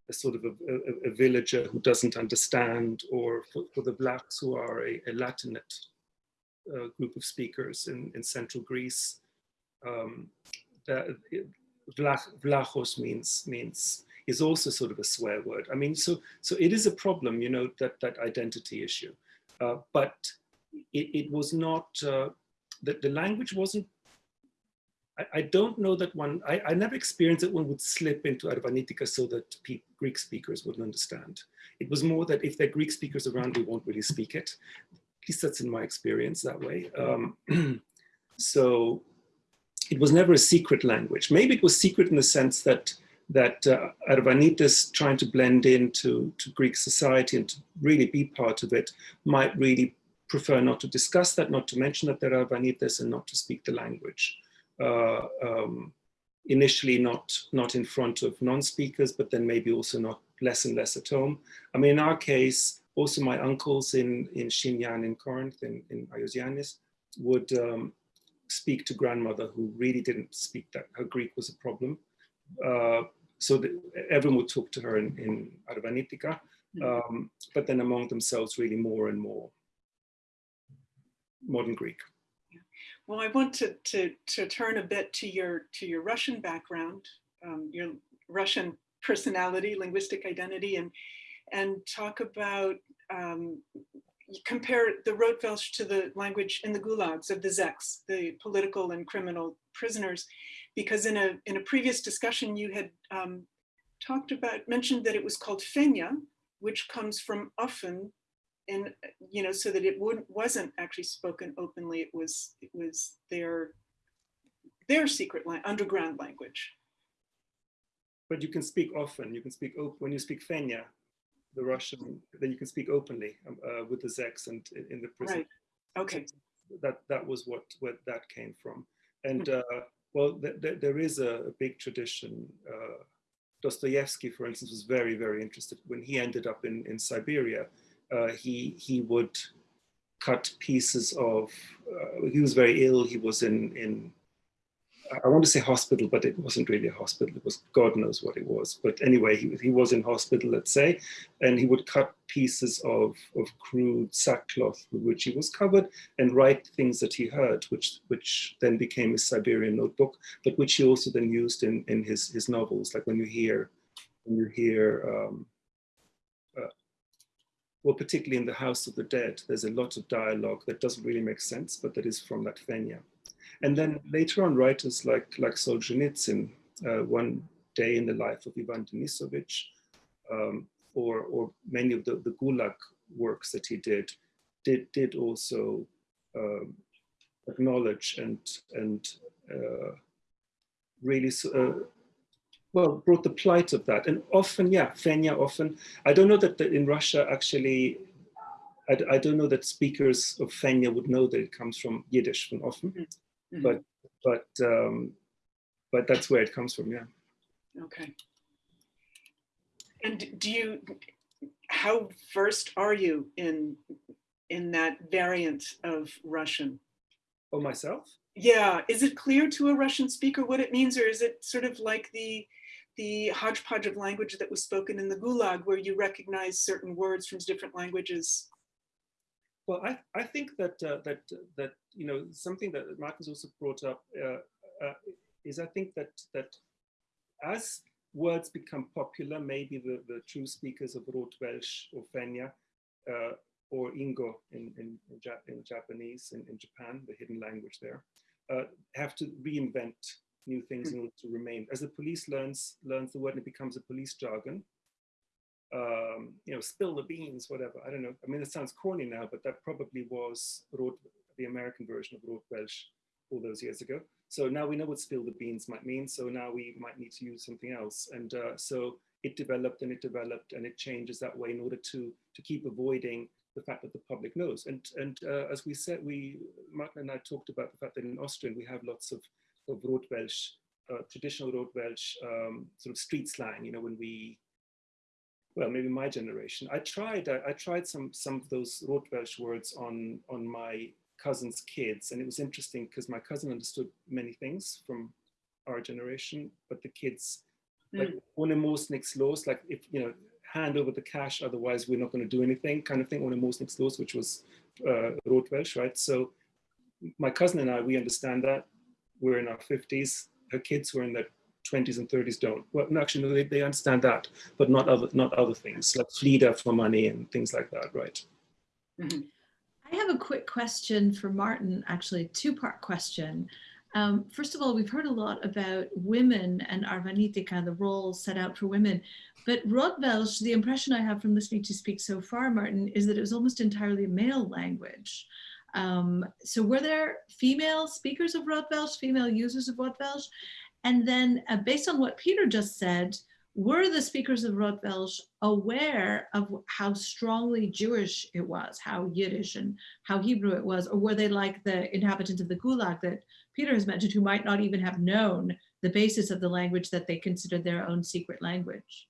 a sort of a, a, a, villager who doesn't understand, or for, for the Vlachs who are a, a Latinate uh, group of speakers in, in central Greece. Um, the, Vlach, Vlachos means, means, is also sort of a swear word. I mean, so, so it is a problem, you know, that, that identity issue. Uh, but it, it, was not, uh, the, the language wasn't I, don't know that one, I, I, never experienced that one would slip into Arvanitika so that Greek speakers wouldn't understand. It was more that if there are Greek speakers around, we won't really speak it. At least that's in my experience that way. Um, [clears throat] so it was never a secret language. Maybe it was secret in the sense that that uh, trying to blend into to Greek society and to really be part of it might really prefer not to discuss that, not to mention that they're Arvanites and not to speak the language uh, um, initially not, not in front of non-speakers, but then maybe also not less and less at home. I mean, in our case, also my uncles in, in Shinyan in Corinth, in, in Iosianis, would um, speak to grandmother who really didn't speak that, her Greek was a problem. Uh, so the, everyone would talk to her in, in Arvanitika, hmm. um, but then among themselves really more and more modern Greek. Well, I want to, to, to turn a bit to your, to your Russian background, um, your Russian personality, linguistic identity, and, and talk about, um, compare the Rotwelsch to the language in the gulags of the Zeks, the political and criminal prisoners, because in a, in a previous discussion you had um, talked about, mentioned that it was called Fenya, which comes from often and you know so that it would wasn't actually spoken openly. It was it was their their secret line underground language. But you can speak often. You can speak when you speak fenya the russian then you can speak openly um, uh, with the zeks and in the prison. Right. Okay. That that was what where that came from. And mm -hmm. uh, well th th there is a, a big tradition uh, dostoevsky for instance was very very interested when he ended up in in siberia uh, he he would cut pieces of. Uh, he was very ill. He was in in. I want to say hospital, but it wasn't really a hospital. It was God knows what it was. But anyway, he, he was in hospital, let's say, and he would cut pieces of, of crude sackcloth with which he was covered and write things that he heard, which which then became his Siberian notebook, but which he also then used in, in his, his novels. Like when you hear, when you hear um, well, particularly in the House of the Dead, there's a lot of dialogue that doesn't really make sense, but that is from that Fenya. And then later on, writers like, like Solzhenitsyn, uh, One Day in the Life of Ivan Denisovich, um, or, or many of the, the Gulag works that he did, did, did also um, acknowledge and, and uh, really uh, well, brought the plight of that. And often, yeah, Fenya often, I don't know that in Russia actually, I, I, don't know that speakers of Fenya would know that it comes from Yiddish from often, mm -hmm. but, but, um, but that's where it comes from, yeah. Okay. And do you, how versed are you in, in that variant of Russian? Oh, myself? Yeah, is it clear to a Russian speaker what it means, or is it sort of like the the hodgepodge of language that was spoken in the Gulag, where you recognize certain words from different languages? Well, I, I think that uh, that that you know something that Marcus also brought up uh, uh, is I think that that as words become popular, maybe the, the true speakers of Rotwelsch or Fenya uh, or Ingo in, in, in, Jap in Japanese in, in, Japan, the hidden language there, uh, have to reinvent new things in order to remain. As the police learns learns the word and it becomes a police jargon, um, you know, spill the beans, whatever. I don't know. I mean, it sounds corny now, but that probably was Rot, the American version of Rotwelsch all those years ago. So now we know what spill the beans might mean. So now we might need to use something else. And uh, so it developed and it developed and it changes that way in order to, to keep avoiding the fact that the public knows. And, and uh, as we said, we, Martin and I talked about the fact that in Austria we have lots of, of Rotwelsch, uh, traditional Rotwelsch um, sort of street slang, you know, when we, well, maybe my generation. I tried, I, I tried some, some of those Rotwelsch words on, on my cousin's kids. And it was interesting because my cousin understood many things from our generation, but the kids, mm. like, ohne muss nichts los, like if, you know, hand over the cash, otherwise we're not going to do anything kind of thing, ohne muss nichts los, which was uh, Welsh, right? So my cousin and I, we understand that. We're in our 50s. Her kids were in their 20s and 30s don't. Well, actually, no, they, they understand that, but not other, not other things like Flieder for money and things like that, right? Mm -hmm. I have a quick question for Martin, actually, a two-part question. Um, first of all, we've heard a lot about women and Arvanitika, the role set out for women. But Rotwelsch, the impression I have from listening to speak so far, Martin, is that it was almost entirely a male language. Um, so were there female speakers of Rotwelsch, female users of Rotwelsch? And then uh, based on what Peter just said, were the speakers of Rotwelsch aware of how strongly Jewish it was, how Yiddish and how Hebrew it was, or were they like the inhabitants of the Gulag that Peter has mentioned who might not even have known the basis of the language that they considered their own secret language?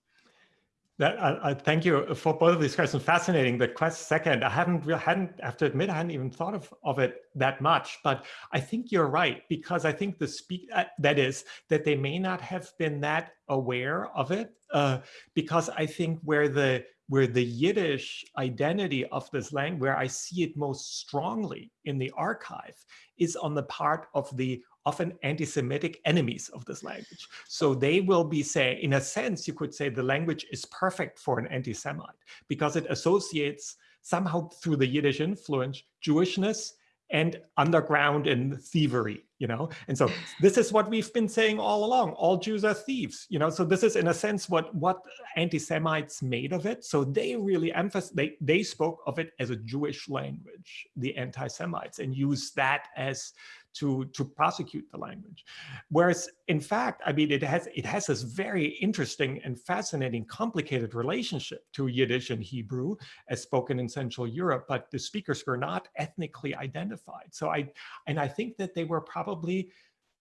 That, I, I, thank you for both of these questions. Fascinating. The quest second, I haven't really hadn't, have to admit, I hadn't even thought of, of it that much, but I think you're right because I think the speak uh, that is that they may not have been that aware of it uh, because I think where the where the Yiddish identity of this language, where I see it most strongly in the archive, is on the part of the often anti-Semitic enemies of this language. So they will be saying, in a sense, you could say the language is perfect for an anti-Semite because it associates somehow through the Yiddish influence, Jewishness and underground and thievery, you know? And so this is what we've been saying all along, all Jews are thieves, you know? So this is in a sense what, what anti-Semites made of it. So they really emphasize, they, they spoke of it as a Jewish language, the anti-Semites, and used that as to, to prosecute the language. Whereas in fact, I mean, it has, it has this very interesting and fascinating, complicated relationship to Yiddish and Hebrew as spoken in Central Europe, but the speakers were not ethnically identified. So I, and I think that they were probably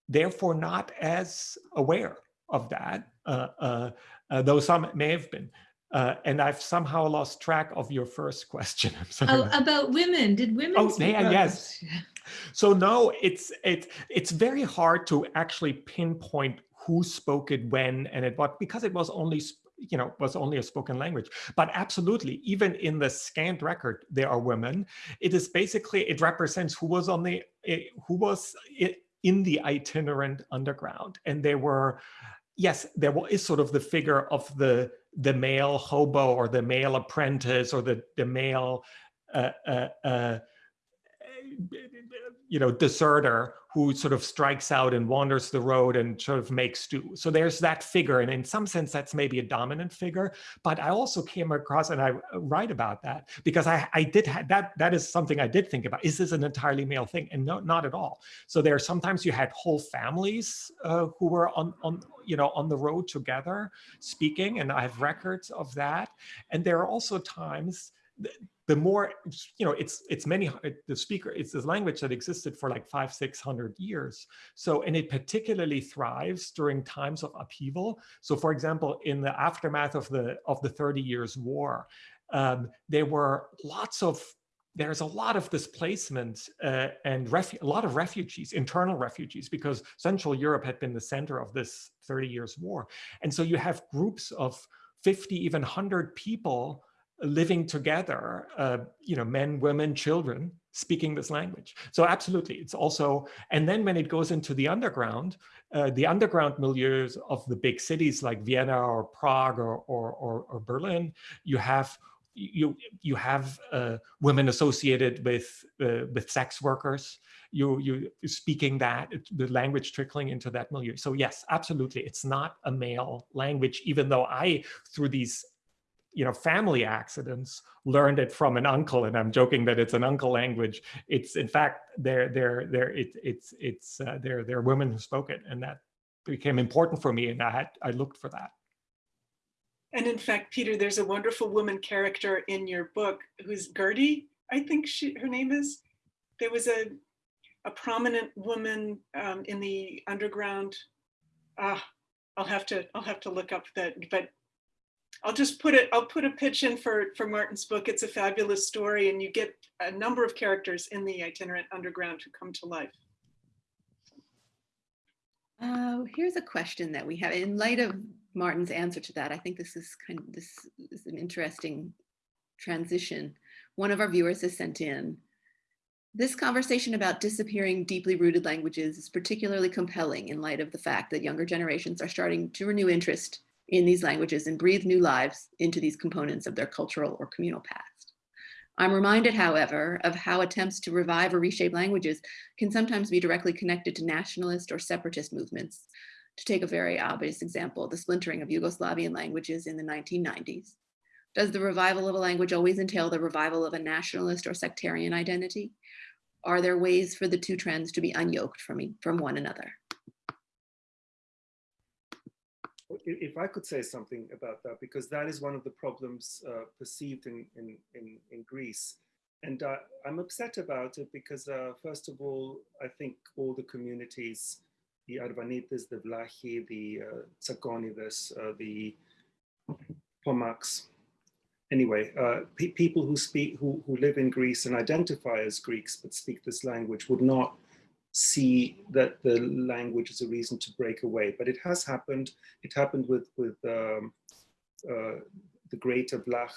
therefore not as aware of that, uh, uh, uh, though some may have been. Uh, and I've somehow lost track of your first question. [laughs] i'm Oh, about women. Did women? Oh, yeah, yes. So no, it's it's it's very hard to actually pinpoint who spoke it when and at what because it was only you know was only a spoken language. But absolutely even in the scanned record there are women. It is basically it represents who was on the who was in the itinerant underground. And there were yes there is sort of the figure of the the male hobo or the male apprentice or the the male uh, uh, uh, you know, deserter who sort of strikes out and wanders the road and sort of makes do. So there's that figure. And in some sense, that's maybe a dominant figure. But I also came across, and I uh, write about that because I, I did have that. That is something I did think about. Is this an entirely male thing? And no, not at all. So there are sometimes you had whole families uh, who were on, on, you know, on the road together speaking. And I have records of that. And there are also times the more, you know, it's it's many, the speaker, it's this language that existed for like five, 600 years. So, and it particularly thrives during times of upheaval. So for example, in the aftermath of the, of the 30 years war, um, there were lots of there's a lot of displacement uh, and a lot of refugees, internal refugees, because Central Europe had been the center of this 30 years war. And so you have groups of 50, even 100 people living together, uh, you know, men, women, children, speaking this language. So absolutely, it's also, and then when it goes into the underground, uh, the underground milieus of the big cities like Vienna or Prague or, or, or, or Berlin, you have you you have uh, women associated with uh, with sex workers. You you speaking that the language trickling into that milieu. So yes, absolutely, it's not a male language. Even though I through these you know family accidents learned it from an uncle, and I'm joking that it's an uncle language. It's in fact they're they're they're it, it's it's uh, they're they're women who spoke it, and that became important for me, and I had I looked for that. And in fact, Peter, there's a wonderful woman character in your book who's Gertie, I think she, her name is. There was a, a prominent woman um, in the underground. Ah, I'll have to, I'll have to look up that, but I'll just put it, I'll put a pitch in for, for Martin's book. It's a fabulous story and you get a number of characters in the itinerant underground who come to life. Uh, here's a question that we have in light of Martin's answer to that. I think this is kind of this is an interesting transition. One of our viewers has sent in. This conversation about disappearing deeply rooted languages is particularly compelling in light of the fact that younger generations are starting to renew interest in these languages and breathe new lives into these components of their cultural or communal past. I'm reminded, however, of how attempts to revive or reshape languages can sometimes be directly connected to nationalist or separatist movements. To take a very obvious example, the splintering of Yugoslavian languages in the 1990s. Does the revival of a language always entail the revival of a nationalist or sectarian identity? Are there ways for the two trends to be unyoked from, from one another? If I could say something about that, because that is one of the problems uh, perceived in, in, in, in, Greece. And uh, I'm upset about it because, uh, first of all, I think all the communities, the Arvanites, the Vlachi, the uh, Tsakonides, uh, the Pomaks, anyway, uh, pe people who speak, who, who live in Greece and identify as Greeks but speak this language would not see that the language is a reason to break away. But it has happened. It happened with, with um, uh, the Greater Vlach.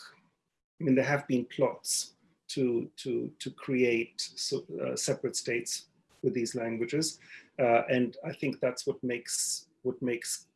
I mean, there have been plots to, to, to create so, uh, separate states with these languages. Uh, and I think that's what makes, what makes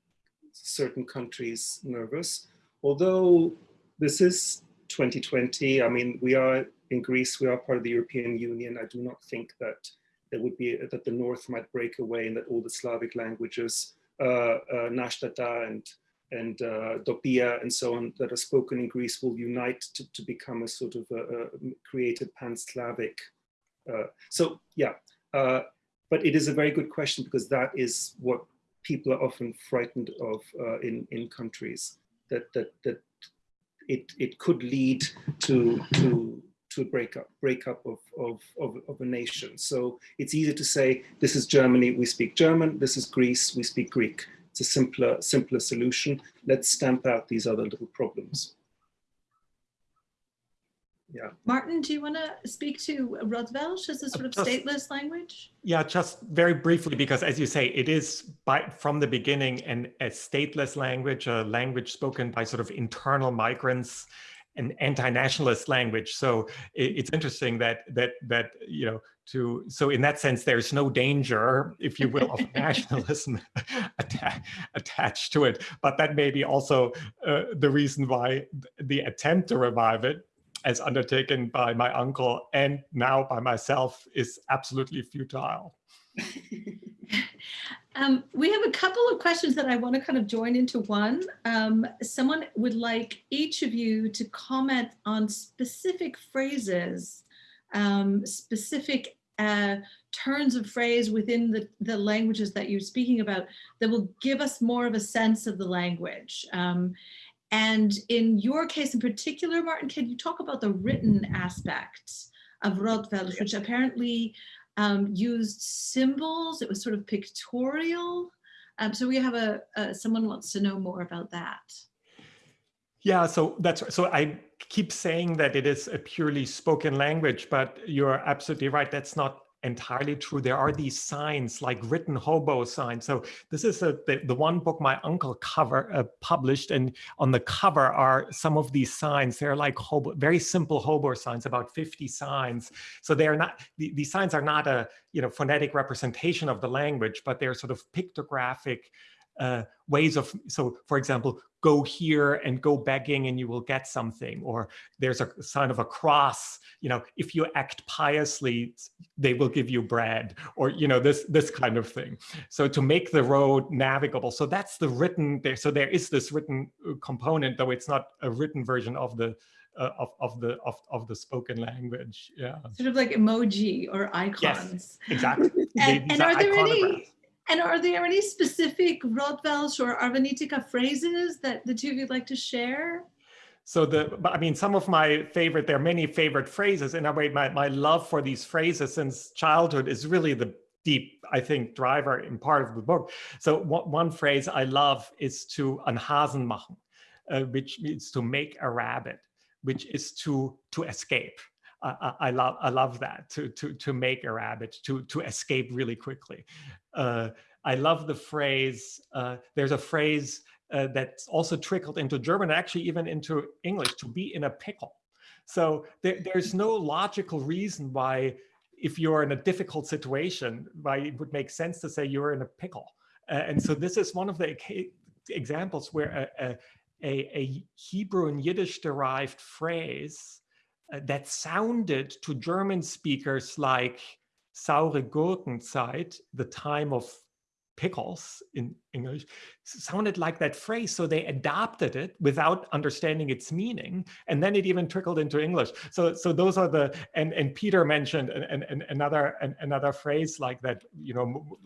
certain countries nervous. Although this is 2020, I mean, we are in Greece, we are part of the European Union. I do not think that there would be that the North might break away and that all the Slavic languages, uh, uh, Nashtata and and uh, Dopia and so on that are spoken in Greece will unite to, to become a sort of a, a created pan-Slavic. Uh, so yeah, uh, but it is a very good question because that is what people are often frightened of in in countries that that that it it could lead to to to a breakup, breakup of, of, of, of, a nation. So it's easy to say, this is Germany, we speak German, this is Greece, we speak Greek. It's a simpler, simpler solution. Let's stamp out these other little problems. Yeah. Martin, do you want to speak to Rotwelsch as a sort of just, stateless language? Yeah, just very briefly, because as you say, it is by from the beginning an, a stateless language, a language spoken by sort of internal migrants an anti-nationalist language. So it's interesting that that that you know to so in that sense there's no danger, if you will, of nationalism [laughs] atta attached to it. But that may be also uh, the reason why the attempt to revive it as undertaken by my uncle and now by myself is absolutely futile. [laughs] Um, we have a couple of questions that I want to kind of join into one. Um, someone would like each of you to comment on specific phrases, um, specific uh, turns of phrase within the, the languages that you're speaking about that will give us more of a sense of the language. Um, and in your case in particular, Martin, can you talk about the written aspects of Rotwelsch, which apparently um, used symbols. It was sort of pictorial. Um, so we have a, a, someone wants to know more about that. Yeah, so that's so I keep saying that it is a purely spoken language, but you're absolutely right. That's not entirely true. There are these signs like written hobo signs. So this is a, the, the one book my uncle cover uh, published and on the cover are some of these signs. They're like hobo, very simple hobo signs, about 50 signs. So they are not, the, these signs are not a you know phonetic representation of the language, but they're sort of pictographic uh, ways of, so for example, go here and go begging and you will get something. Or there's a sign of a cross, you know, if you act piously, they will give you bread or, you know, this, this kind of thing. So to make the road navigable. So that's the written there. So there is this written uh, component, though it's not a written version of the, uh, of, of the of, of the spoken language. Yeah, Sort of like emoji or icons. yes exactly. [laughs] And, and are there iconographs. any and are there any specific Rotwelsch or Arvanitika phrases that the two of you'd like to share? So the, I mean, some of my favorite, there are many favorite phrases. In a way, my, my love for these phrases since childhood is really the deep, I think, driver in part of the book. So one, one phrase I love is to an Hasen machen, uh, which means to make a rabbit, which is to to escape. I, I, love I love that to to to make a rabbit to to escape really quickly. Uh, I love the phrase. Uh, there's a phrase uh, that's also trickled into German, actually even into English, to be in a pickle. So there, there's no logical reason why, if you're in a difficult situation, why it would make sense to say you're in a pickle. And so this is one of the examples where a, a, a Hebrew and Yiddish derived phrase uh, that sounded to German speakers like saure Gurkenzeit, the time of pickles in English, sounded like that phrase. So they adopted it without understanding its meaning. And then it even trickled into English. So, so those are the, and, and Peter mentioned an, an, another, an, another phrase like that, you know,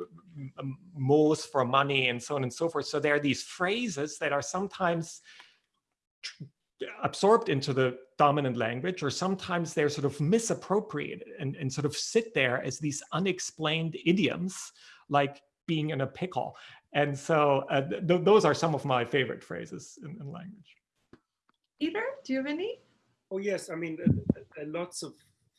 moles for money and so on and so forth. So there are these phrases that are sometimes absorbed into the dominant language or sometimes they're sort of misappropriated and, and sort of sit there as these unexplained idioms like being in a pickle. And so uh, th those are some of my favorite phrases in, in, language. Peter do you have any? Oh yes. I mean uh, uh, lots of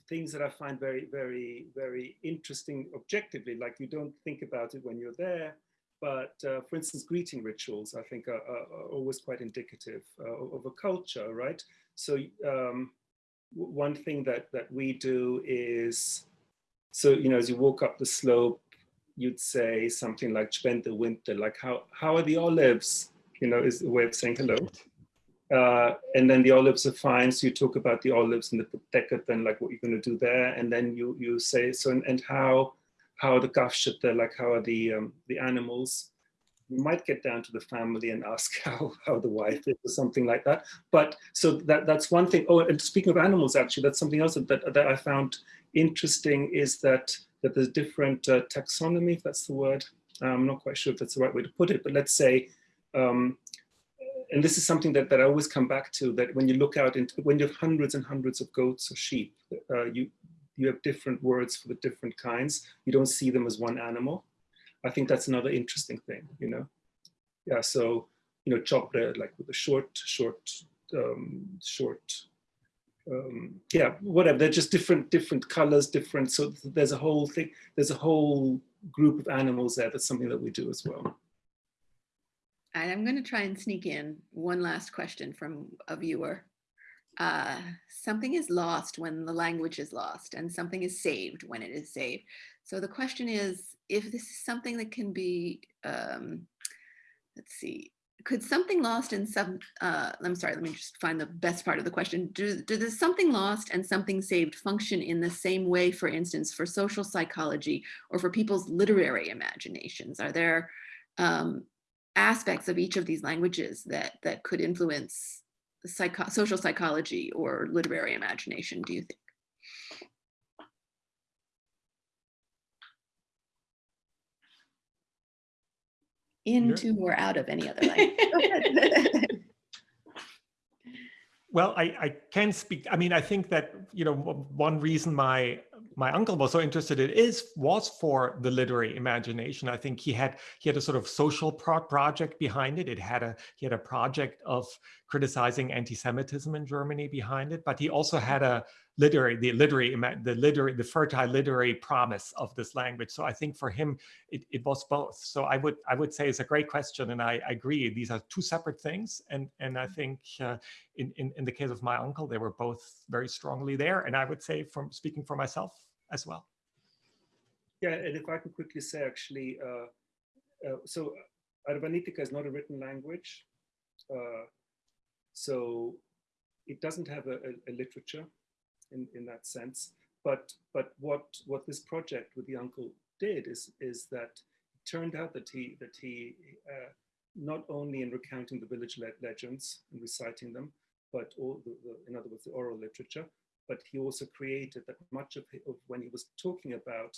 things that i find very very very interesting objectively. Like you don't think about it when you're there but uh, for instance, greeting rituals, I think, are, are, are always quite indicative uh, of a culture, right? So um, one thing that, that we do is, so, you know, as you walk up the slope, you'd say something like spend the winter, like how, how are the olives, you know, is a way of saying hello. Uh, and then the olives are fine. So you talk about the olives and the decade, then like what you're going to do there. And then you, you say, so, and, and how, how are the Gafschütter, like how are the um, the animals? You might get down to the family and ask [laughs] how how the wife is or something like that. But so that that's one thing. Oh, and speaking of animals, actually, that's something else that that I found interesting is that that there's different uh, taxonomy, if that's the word. I'm not quite sure if that's the right way to put it, but let's say, um, and this is something that, that I always come back to, that when you look out into, when you have hundreds and hundreds of goats or sheep, uh, you, you have different words for the different kinds. You don't see them as one animal. I think that's another interesting thing, you know? Yeah, so, you know, chop bread like with a short, short, um, short, um, yeah, whatever. They're just different, different colors, different. So there's a whole thing, there's a whole group of animals there. That's something that we do as well. I'm going to try and sneak in one last question from a viewer uh, something is lost when the language is lost and something is saved when it is saved. So the question is, if this is something that can be, um, let's see, could something lost in some, uh, I'm sorry, let me just find the best part of the question. Do, do the something lost and something saved function in the same way, for instance, for social psychology or for people's literary imaginations? Are there um, aspects of each of these languages that, that could influence psycho social psychology or literary imagination, do you think? Into or out of any other language? [laughs] well, I, I can speak. I mean, I think that, you know, one reason my my uncle was so interested in is was for the literary imagination. I think he had he had a sort of social pro project behind it. It had a he had a project of criticizing anti-Semitism in Germany behind it, but he also had a literary, the literary, the literary, the fertile literary promise of this language. So I think for him, it, it was both. So I would I would say it's a great question, and I, I agree. These are two separate things, and and I think uh, in, in in the case of my uncle, they were both very strongly there, and I would say from speaking for myself as well. Yeah, and if I can quickly say, actually, uh, uh, so Arvanitika is not a written language, uh, so it doesn't have a, a, a literature in, in that sense. But but what what this project with the uncle did is is that it turned out that he that he uh, not only in recounting the village le legends and reciting them, but all the, the, in other words the oral literature, but he also created that much of, of when he was talking about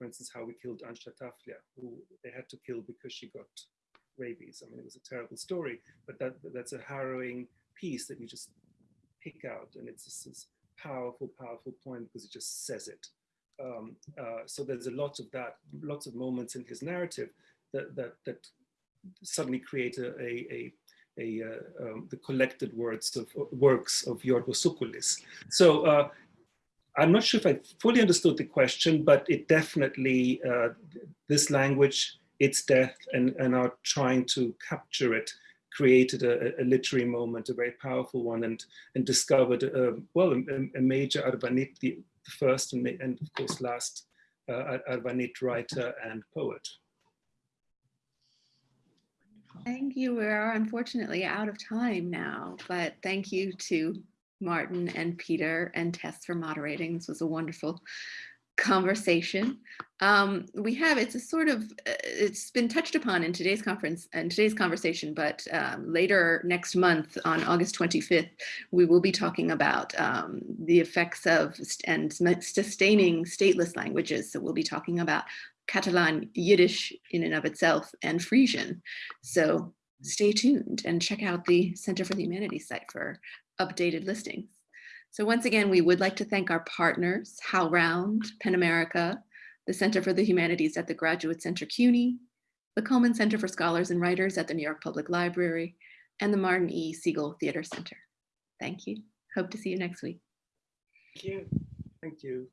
for instance, how we killed Ansha Taflia, who they had to kill because she got rabies. I mean, it was a terrible story, but that that's a harrowing piece that you just pick out, and it's just this powerful, powerful point because it just says it. Um, uh, so there's a lot of that, lots of moments in his narrative that that that suddenly create a a, a, a uh, um, the collected words of works of Yorgos Soukoulis. So uh, I'm not sure if I fully understood the question, but it definitely, uh, this language, its death, and, and our trying to capture it created a, a literary moment, a very powerful one, and, and discovered, well, a, a, major Arvanit, the, the first and, and, of course last uh, Arvanit writer and poet. Thank you. We are unfortunately out of time now, but thank you to Martin and Peter and Tess for moderating. This was a wonderful conversation. Um, we have, it's a sort of, uh, it's been touched upon in today's conference and today's conversation, but um, later next month on August 25th, we will be talking about um, the effects of and sustaining stateless languages. So we'll be talking about Catalan, Yiddish in and of itself, and Frisian. So stay tuned and check out the Center for the Humanities site for updated listings. So once again, we would like to thank our partners, HowlRound, PEN America, the Center for the Humanities at the Graduate Center CUNY, the Cullman Center for Scholars and Writers at the New York Public Library, and the Martin E. Segal Theater Center. Thank you. Hope to see you next week. Thank you. Thank you.